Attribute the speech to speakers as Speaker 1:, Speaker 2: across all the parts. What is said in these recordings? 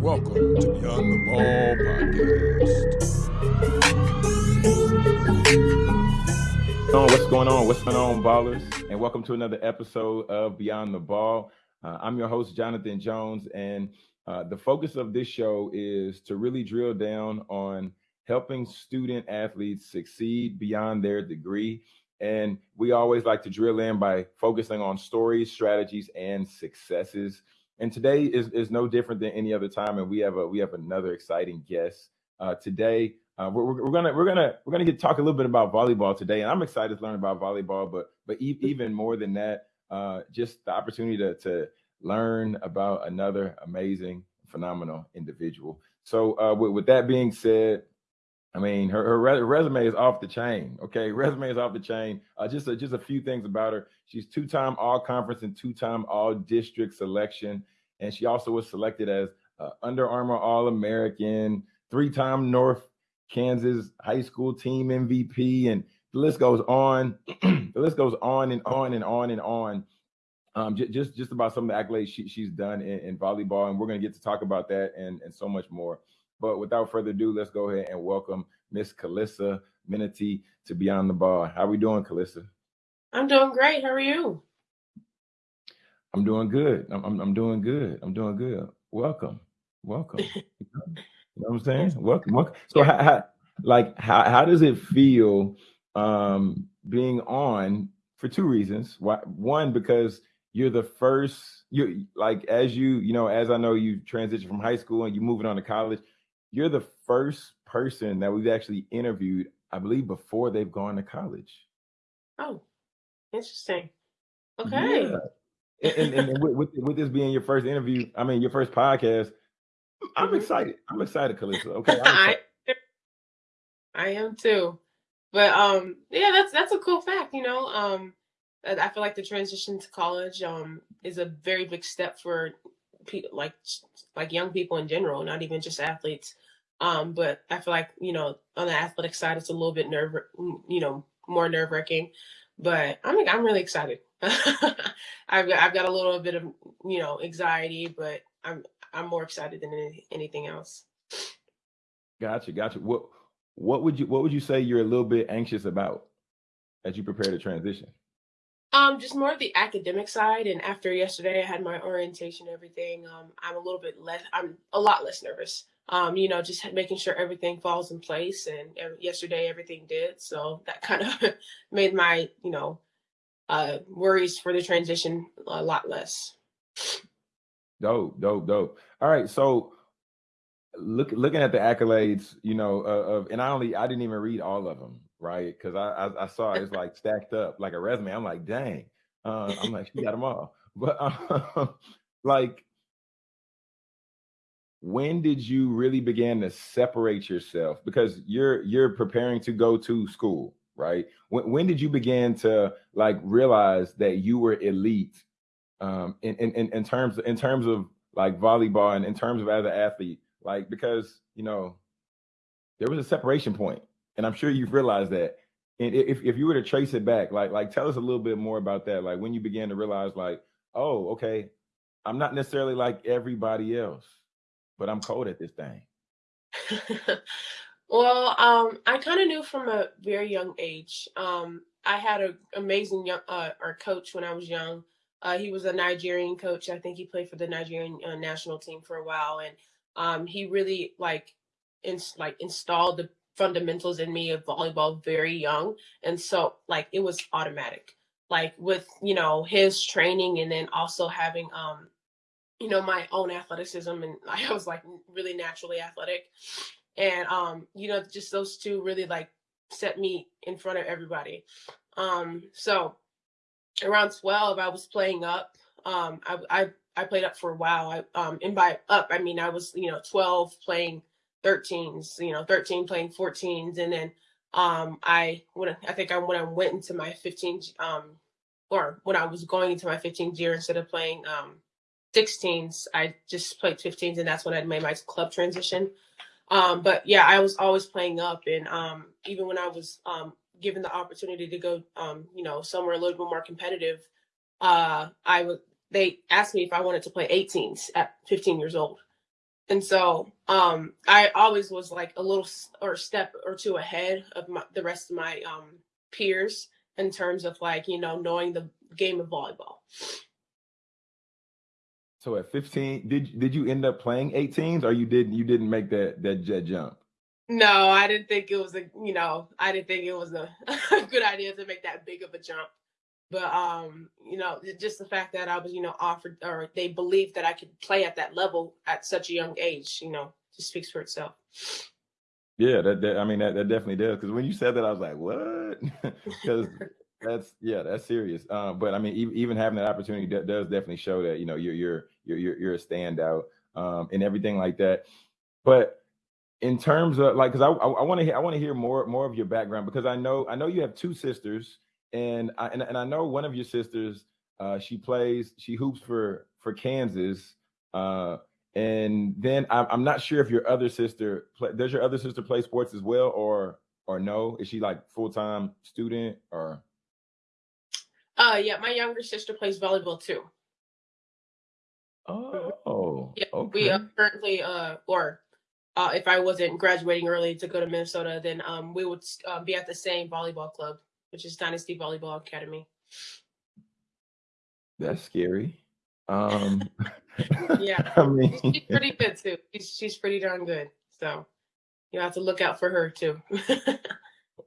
Speaker 1: Welcome to Beyond the Ball podcast.
Speaker 2: What's going on? What's going on, ballers? And welcome to another episode of Beyond the Ball. Uh, I'm your host, Jonathan Jones, and uh, the focus of this show is to really drill down on helping student athletes succeed beyond their degree. And we always like to drill in by focusing on stories, strategies, and successes. And today is, is no different than any other time. And we have a we have another exciting guest uh, today. Uh, we're, we're, gonna we're gonna we're gonna get talk a little bit about volleyball today, and I'm excited to learn about volleyball. But but e- even more than that, uh, just the opportunity to to learn about another amazing, phenomenal individual. So uh, with, with that being said, I mean, her, her resume is off the chain. Okay, resume is off the chain. Uh, just a, just a few things about her. She's two-time All-Conference and two-time All-District selection, and she also was selected as uh, Under Armour All-American, three-time North Kansas High School Team MVP, and the list goes on. the list goes on and on and on and on. Um, just just about some of the accolades she, she's done in, in volleyball, and we're going to get to talk about that and and so much more. But without further ado, let's go ahead and welcome Miss Calissa Minity to Beyond the Ball. How are we doing, Calissa?
Speaker 3: I'm doing great. How are you?
Speaker 2: I'm doing good. I'm, I'm, I'm doing good. I'm doing good. Welcome. Welcome. you know what I'm saying? Welcome. welcome. So how, how, like how, how does it feel um being on for two reasons. Why one, because you're the first you like as you, you know, as I know you transition from high school and you're moving on to college, you're the first person that we've actually interviewed, I believe, before they've gone to college.
Speaker 3: Oh, interesting. Okay.
Speaker 2: Yeah. And, and, and with, with, this being your first interview, I mean your first podcast, I'm
Speaker 3: Mhm.
Speaker 2: excited. I'm excited, Calissa. Okay.
Speaker 3: I. I am too. But um yeah, that's that's a cool fact, you know. Um I feel like the transition to college um is a very big step for like like young people in general, not even just athletes. Um but I feel like, you know, on the athletic side it's a little bit nerve you know, more nerve-wracking. But I'm I'm really excited. I've got I've got a little bit of, you know, anxiety, but I'm I'm more excited than any, anything else.
Speaker 2: Gotcha, gotcha. What what would you what would you say you're a little bit anxious about as you prepare to transition?
Speaker 3: Um, just more of the academic side. And after yesterday, I had my orientation, and everything. Um, I'm a little bit less. I'm a lot less nervous. Um, you know, just making sure everything falls in place. And yesterday, everything did. So that kind of made my, you know, uh, worries for the transition a lot less.
Speaker 2: Dope, dope, dope. All right, so look looking at the accolades, you know, uh, of and I only I didn't even read all of them, right? Because I, I I saw it's like stacked up like a resume. I'm like, dang. Uh, I'm like, she got them all. But um, like, when did you really begin to separate yourself? Because you're you're preparing to go to school, right? When when did you begin to like realize that you were elite um in in in, in terms in terms of like volleyball and in terms of as an athlete? Like because you know there was a separation point, and I'm sure you've realized that. And if if you were to trace it back, like like tell us a little bit more about that. Like when you began to realize, like, oh, okay, I'm not necessarily like everybody else, but I'm cold at this thing.
Speaker 3: well, um, I kind of knew from a very young age. Um, I had an amazing young uh, or coach when I was young. Uh, he was a Nigerian coach. I think he played for the Nigerian uh, national team for a while, and um, he really like ins- like installed the fundamentals in me of volleyball very young, and so like it was automatic. Like with you know his training, and then also having um you know my own athleticism and i was like really naturally athletic. And um you know just those two really like set me in front of everybody. Um so around 12 i was playing up. Um i i, I played up for a while. I um and by up i mean i was you know 12 playing 13s you know 13 playing 14s and then um i when i think i when i went into my 15 um or when i was going into my 15th year instead of playing um 16s. I just played 15s, and that's when I made my club transition. Um, but yeah, I was always playing up, and um, even when I was um, given the opportunity to go, um, you know, somewhere a little bit more competitive, uh, I would. They asked me if I wanted to play 18s at 15 years old, and so um, I always was like a little or step or two ahead of my, the rest of my um, peers in terms of like you know knowing the game of volleyball.
Speaker 2: So at 15, did did you end up playing 18s or you didn't you didn't make that that jet jump?
Speaker 3: No, I didn't think it was a you know, I didn't think it was a, a good idea to make that big of a jump. But um, you know, just the fact that I was, you know, offered or they believed that I could play at that level at such a young age, you know, just speaks for itself.
Speaker 2: Yeah, that, that I mean that, that definitely does. Because when you said that, I was like, what? Because that's yeah, that's serious. Um, but I mean, even, even having that opportunity does definitely show that you know you're you're you're you're, a standout um, and everything like that. But in terms of like, because I I want to hear I want to hear more more of your background because I know I know you have two sisters and I and, and I know one of your sisters uh, she plays she hoops for for Kansas. Uh, and then I'm, I'm not sure if your other sister play, does your other sister play sports as well or or no? Is she like full time student or?
Speaker 3: Uh, yeah, my younger sister plays volleyball too.
Speaker 2: Oh,
Speaker 3: yeah. Okay. We uh, currently, uh, or uh, if I wasn't graduating early to go to Minnesota, then um, we would uh, be at the same volleyball club, which is Dynasty Volleyball Academy.
Speaker 2: That's scary. Um,
Speaker 3: yeah, I mean, she's pretty good too. She's she's pretty darn good. So you have to look out for her too.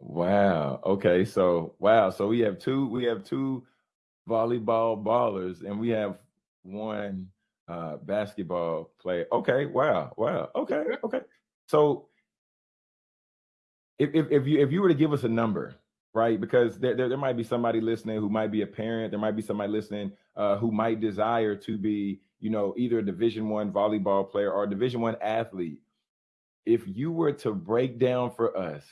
Speaker 2: Wow. Okay. So wow. So we have two. We have two volleyball ballers, and we have one uh, basketball player. Okay. Wow. Wow. Okay. Okay. So if if, if you if you were to give us a number, right? Because there, there, there might be somebody listening who might be a parent. There might be somebody listening uh, who might desire to be, you know, either a Division One volleyball player or a Division One athlete. If you were to break down for us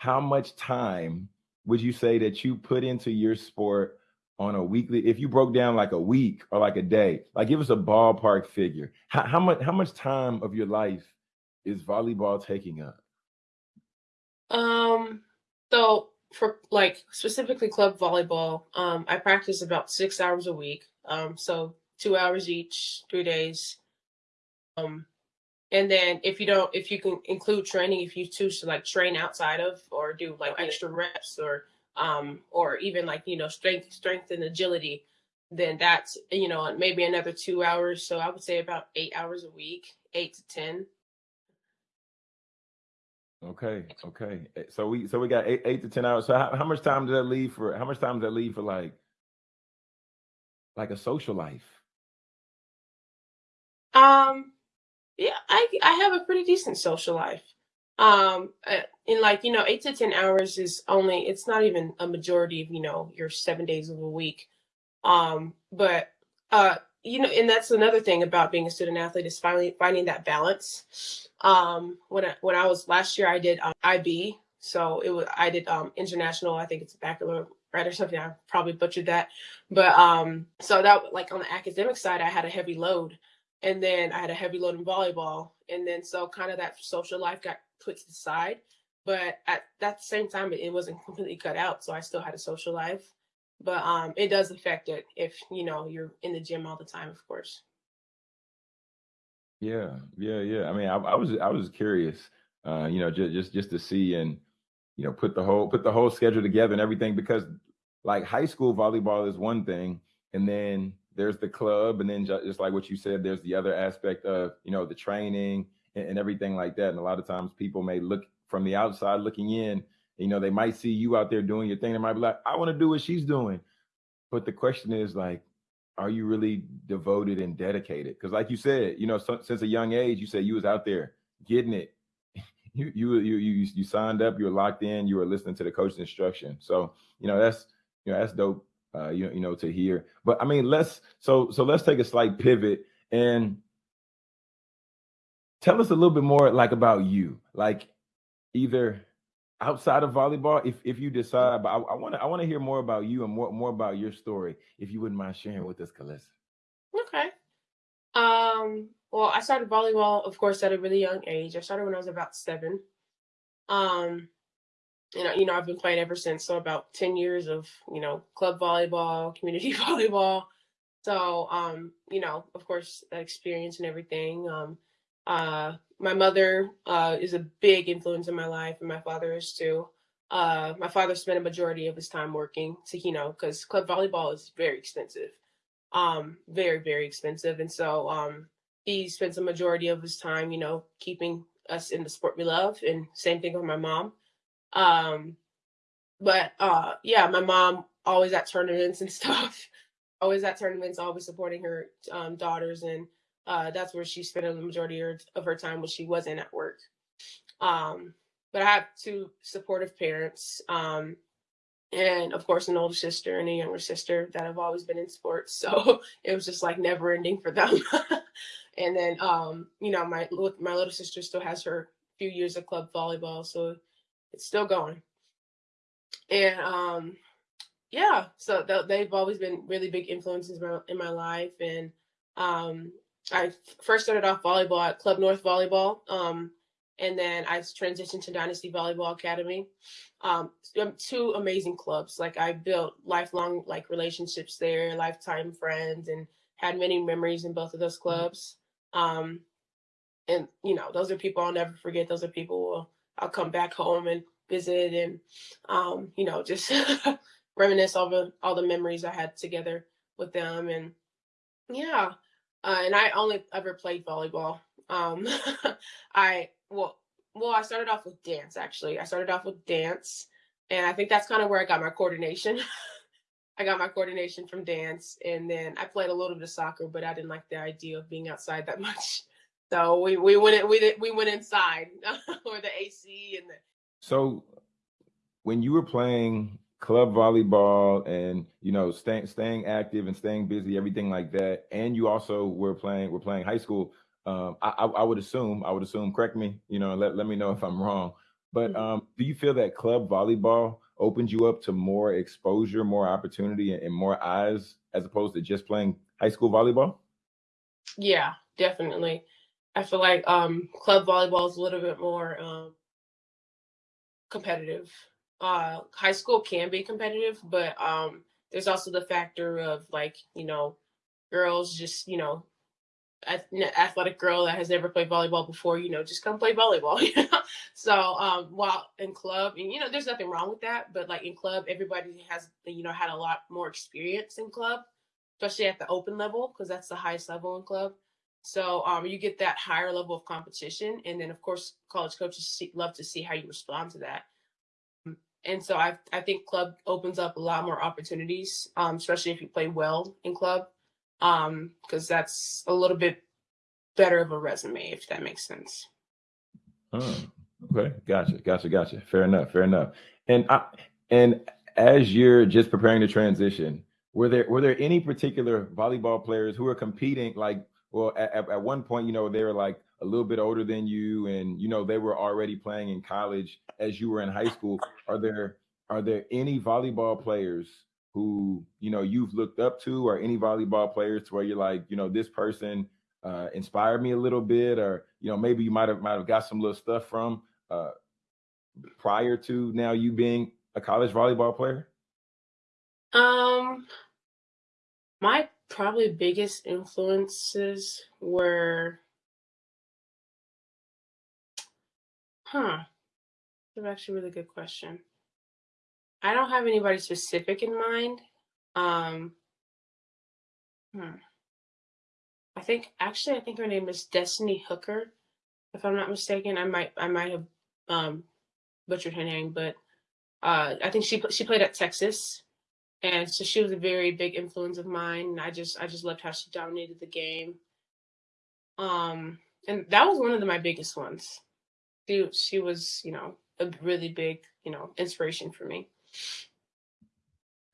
Speaker 2: how much time would you say that you put into your sport on a weekly if you broke down like a week or like a day like give us a ballpark figure how, how much how much time of your life is volleyball taking up
Speaker 3: um so for like specifically club volleyball um i practice about six hours a week um so two hours each three days um and then if you don't, if you can include training, if you choose to like train outside of or do like extra reps or um or even like you know strength strength and agility, then that's you know maybe another two hours. So I would say about eight hours a week, eight to ten.
Speaker 2: Okay, okay. Eh, so we so we got eight eight to ten hours. So how, how much time does that leave for? How much time does that leave for like like a social life?
Speaker 3: Um, yeah, I I have a pretty decent social life. Um, in like you know, eight to ten hours is only it's not even a majority of you know your seven days of a week. Um, but uh, you know, and that's another thing about being a student athlete is finally finding that balance. Um, when I, when I was last year, I did um, IB, so it was I did um international. I think it's baccalaureate or something. I probably butchered that, but um, so that like on the academic side, I had a heavy load and then I had a heavy load in volleyball, and then so kind of that social life got put to the side. But at that same time, it, wasn't completely cut out, so I still had a social life. But um, it does affect it if you know you're in the gym all the time, of course.
Speaker 2: Yeah, yeah, yeah. I mean, I, I was I was curious, uh, you know, just just just to see and you know put the whole put the whole schedule together and everything because like high school volleyball is one thing, and then there's the club, and then just like what you said, there's the other aspect of you know the training and, and everything like that. And a lot of times people may look from the outside looking in. You know, they might see you out there doing your thing. They might be like, I want to do what she's doing. But the question is like, are you really devoted and dedicated? Because like you said, you know, so, since a young age, you said you was out there getting it. you, you you you you signed up. You were locked in. You were listening to the coach's instruction. So you know that's you know that's dope uh, you, you know, to hear. But I mean, let's so so let's take a slight pivot and tell us a little bit more like about you, like either outside of volleyball, if if you decide. But I want to I want to hear more about you and more more about your story, if you wouldn't mind sharing with us, Calissa.
Speaker 3: Okay. Um. Well, I started volleyball, of course, at a really young age. I started when I was about seven. Um, and you know I've been playing ever since. So about ten years of you know club volleyball, community volleyball. So um, you know, of course, that experience and everything. Um, Uh, my mother uh, is a big influence in my life, and my father is too. Uh, my father spent a majority of his time working to, you know, because club volleyball is very expensive, um, very very expensive, and so um, he spends a majority of his time, you know, keeping us in the sport we love, and same thing with my mom. Um, but uh, yeah, my mom always at tournaments and stuff, always at tournaments, always supporting her um, daughters, and uh, that's where she spent the majority of her time when she wasn't at work. Um, but I have two supportive parents, um, and of course an older sister and a younger sister that have always been in sports. So it was just like never ending for them. and then um, you know my my little sister still has her few years of club volleyball, so it's still going. And um, yeah, so th- they've always been really big influences in my, in my life. And um, I first started off volleyball at Club North Volleyball. Um, and then I transitioned to Dynasty Volleyball Academy. Um, two amazing clubs. Like I built lifelong like relationships there, lifetime friends, and had many memories in both of those clubs. Um, and you know, those are people I'll never forget. Those are people I'll come back home and visit, and um, you know, just reminisce over all the memories I had together with them. And yeah, uh, and I only ever played volleyball. Um, I well, well, I started off with dance. Actually, I started off with dance, and I think that's kind of where I got my coordination. I got my coordination from dance, and then I played a little bit of soccer, but I didn't like the idea of being outside that much. So we we went we we went inside or the AC and the.
Speaker 2: So, when you were playing club volleyball and you know staying staying active and staying busy everything like that. And you also were playing were playing high school. Um, I, I, would assume i would assume correct me you know let, let me know if i'm wrong. But mm-hmm. um, do you feel that club volleyball opened you up to more exposure more opportunity and, and more eyes as opposed to just playing high school volleyball?
Speaker 3: Yeah definitely. I feel like um, club volleyball is a little bit more um, competitive uh, high school can be competitive, but um, there's also the factor of like you know, girls just you know, athletic girl that has never played volleyball before, you know, just come play volleyball. You know? So um, while in club, and you know, there's nothing wrong with that, but like in club, everybody has you know had a lot more experience in club, especially at the open level because that's the highest level in club. So um, you get that higher level of competition, and then of course college coaches see, love to see how you respond to that and so I I think club opens up a lot more opportunities, um, especially if you play well in club, because um, that's a little bit better of a resume if that makes sense.
Speaker 2: Oh, okay, gotcha, gotcha, gotcha. Fair enough, fair enough. And I, and as you're just preparing to transition, were there were there any particular volleyball players who are competing like well at, at one point you know they were like a little bit older than you and you know they were already playing in college as you were in high school. Are there are there any volleyball players who you know you've looked up to or any volleyball players to where you're like you know this person uh, inspired me a little bit or you know maybe you might have might have got some little stuff from uh, prior to now you being a college volleyball player?
Speaker 3: Um my probably biggest influences were Huh. That's actually a really good question. I don't have anybody specific in mind. Um, hmm. I think actually I think her name is Destiny Hooker, if I'm not mistaken. I might I might have um, butchered her name, but uh, I think she she played at Texas, and so she was a very big influence of mine. And I just I just loved how she dominated the game. Um, and that was one of the, my biggest ones she she was you know a really big you know inspiration for me.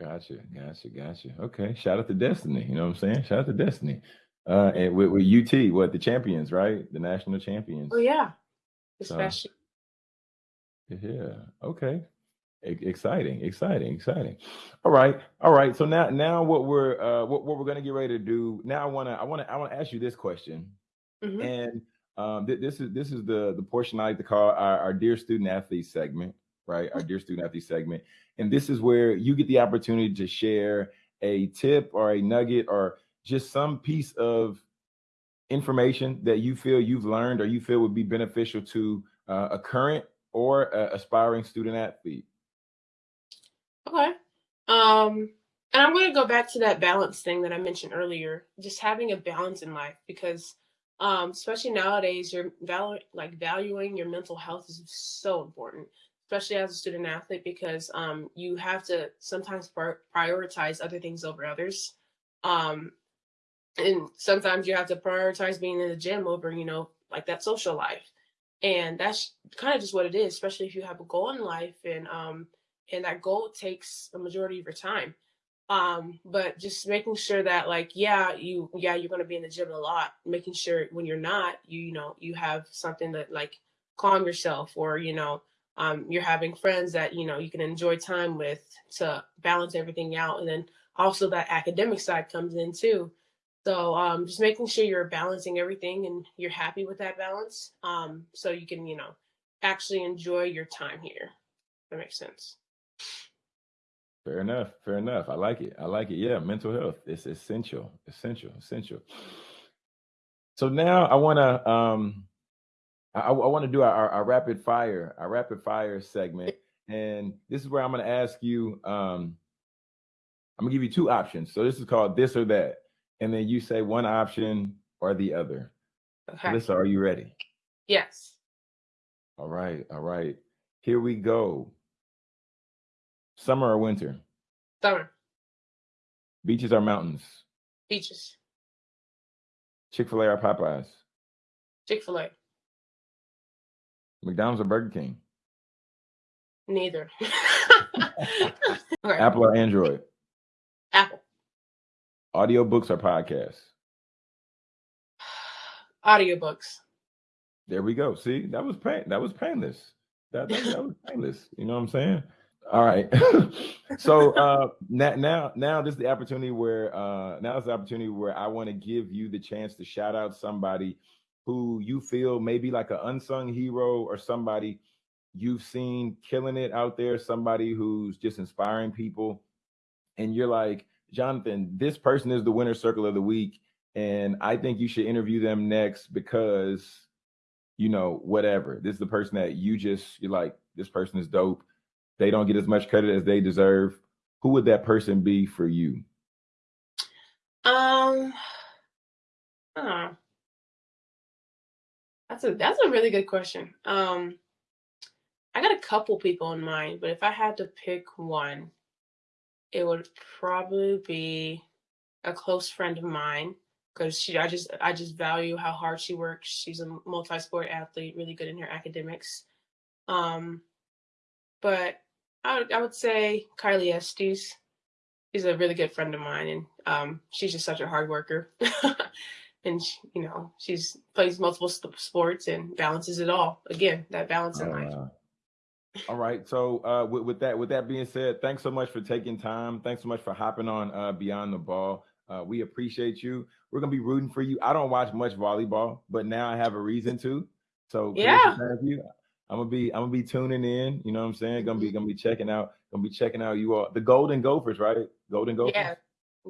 Speaker 2: Gotcha, gotcha, gotcha. Okay, shout out to Destiny. You know what I'm saying? Shout out to Destiny. Uh, and with, with UT, what the champions, right? The national champions.
Speaker 3: Oh yeah, especially.
Speaker 2: So, yeah. Okay. exciting, exciting, exciting. All right, all right. So now, now what we're uh, what what we're gonna get ready to do now? I wanna I wanna I wanna ask you this question, mm-hmm. and um, th- this is this is the the portion I like to call our, our dear student athlete segment, right? Our dear student athlete segment, and this is where you get the opportunity to share a tip or a nugget or just some piece of information that you feel you've learned or you feel would be beneficial to uh, a current or a aspiring student athlete?
Speaker 3: Okay. Um, and I'm going to go back to that balance thing that I mentioned earlier, just having a balance in life because um, especially nowadays, you're val- like valuing your mental health is so important, especially as a student athlete, because um, you have to sometimes prioritize other things over others. Um, and sometimes you have to prioritize being in the gym over, you know, like that social life. And that's kind of just what it is, especially if you have a goal in life and um and that goal takes a majority of your time um but just making sure that like yeah you yeah you're going to be in the gym a lot making sure when you're not you you know you have something that like calm yourself or you know um you're having friends that you know you can enjoy time with to balance everything out. And then also that academic side comes in too. So um just making sure you're balancing everything and you're happy with that balance um so you can you know actually enjoy your time here. That makes sense
Speaker 2: Fair enough. Fair enough. I like it. I like it. Yeah, mental health. It's essential. Essential. Essential. So now I want to um I, I want to do our, our rapid fire, our rapid fire segment. And this is where I'm going to ask you um I'm going to give you two options. So this is called this or that. And then you say one option or the other. Okay. Alyssa, are you ready?
Speaker 3: Yes.
Speaker 2: All right. All right. Here we go. Summer or winter?
Speaker 3: Summer.
Speaker 2: Beaches or mountains?
Speaker 3: Beaches.
Speaker 2: Chick fil A or Popeyes?
Speaker 3: Chick fil A.
Speaker 2: McDonald's or Burger King?
Speaker 3: Neither.
Speaker 2: Apple or Android?
Speaker 3: Apple.
Speaker 2: Audiobooks or podcasts?
Speaker 3: Audiobooks.
Speaker 2: There we go. See, that was pain. That was painless. That, that, that was painless. You know what I'm saying? All right. so uh, now, now, this is the opportunity where uh, now is the opportunity where I want to give you the chance to shout out somebody who you feel maybe like an unsung hero or somebody you've seen killing it out there, somebody who's just inspiring people, and you're like, Jonathan, this person is the winner circle of the week, and I think you should interview them next because, you know, whatever. This is the person that you just you're like, this person is dope they don't get as much credit as they deserve, who would that person be for you?
Speaker 3: Um, uh, that's a that's a really good question. Um, I got a couple people in mind, but if I had to pick one, it would probably be a close friend of mine because she I just I just value how hard she works. She's a multi-sport athlete, really good in her academics. Um, but I would, I would say Kylie Estes. She's a really good friend of mine, and um, she's just such a hard worker. and she, you know, she's plays multiple sports and balances it all. Again, that balance in uh, life.
Speaker 2: All right. So uh, with, with, that, with that being said, thanks so much for taking time. Thanks so much for hopping on uh, Beyond the Ball. Uh, we appreciate you. We're gonna be rooting for you. I don't watch much volleyball, but now I have a reason to. So
Speaker 3: yeah,
Speaker 2: thank you. I'm gonna be I'm gonna be tuning in. You know what I'm saying? Gonna be gonna be checking out. Gonna be checking out you all the Golden Gophers, right? Golden Gophers.
Speaker 3: Yeah,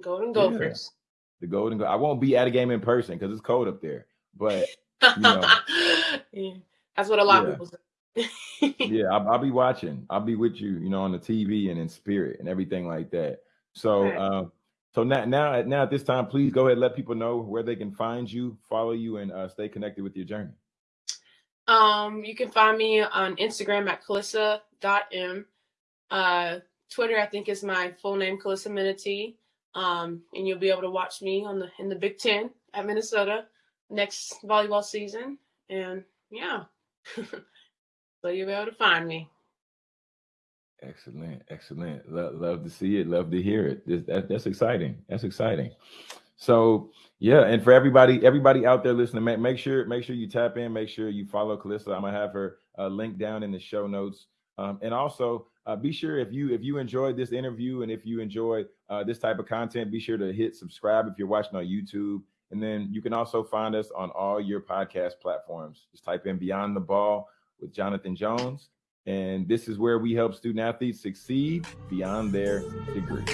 Speaker 3: Golden Gophers. Yeah.
Speaker 2: The Golden. Go- I won't be at a game in person because it's cold up there. But you know,
Speaker 3: yeah. that's what a lot yeah. of people say.
Speaker 2: yeah, I'll, I'll, be watching. I'll be with you. You know, on the TV and in spirit and everything like that. So. Right. Um, so now, now, now at this time, please go ahead and let people know where they can find you, follow you, and uh, stay connected with your journey.
Speaker 3: Um, you can find me on Instagram at Calissa.m. Uh, Twitter, I think, is my full name, Calissa Minity. Um, and you'll be able to watch me on the in the Big Ten at Minnesota next volleyball season. And yeah, so you'll be able to find me.
Speaker 2: Excellent, excellent. Love, love to see it. Love to hear it. That, that's exciting. That's exciting. So yeah, and for everybody, everybody out there listening, make, make sure make sure you tap in, make sure you follow Calissa. I'm gonna have her uh, link down in the show notes. Um, and also uh, be sure if you if you enjoyed this interview and if you enjoy uh, this type of content, be sure to hit subscribe if you're watching on YouTube. And then you can also find us on all your podcast platforms. Just type in Beyond the Ball with Jonathan Jones. And this is where we help student athletes succeed beyond their degree.